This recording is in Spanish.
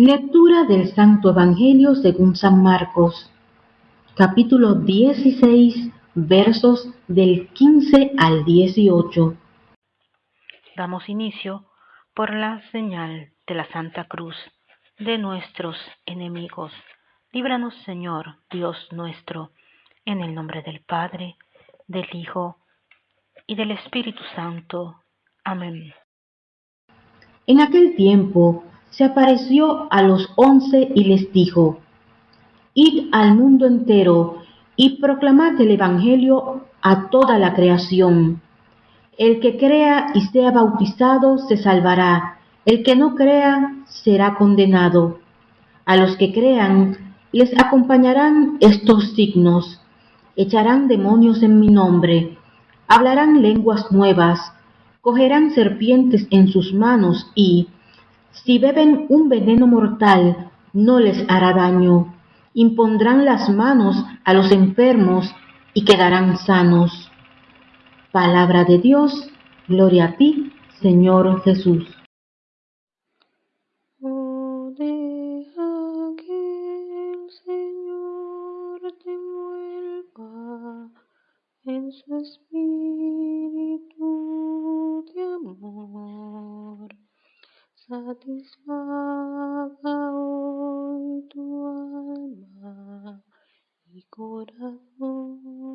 Lectura del Santo Evangelio según San Marcos, capítulo 16, versos del 15 al 18. Damos inicio por la señal de la Santa Cruz de nuestros enemigos. Líbranos, Señor, Dios nuestro, en el nombre del Padre, del Hijo y del Espíritu Santo. Amén. En aquel tiempo se apareció a los once y les dijo, Id al mundo entero y proclamad el Evangelio a toda la creación. El que crea y sea bautizado se salvará, el que no crea será condenado. A los que crean les acompañarán estos signos. Echarán demonios en mi nombre, hablarán lenguas nuevas, cogerán serpientes en sus manos y, si beben un veneno mortal, no les hará daño. Impondrán las manos a los enfermos y quedarán sanos. Palabra de Dios, gloria a ti, Señor Jesús. Deja que el Señor te en su espíritu satisfaga hoy tu alma y corazón.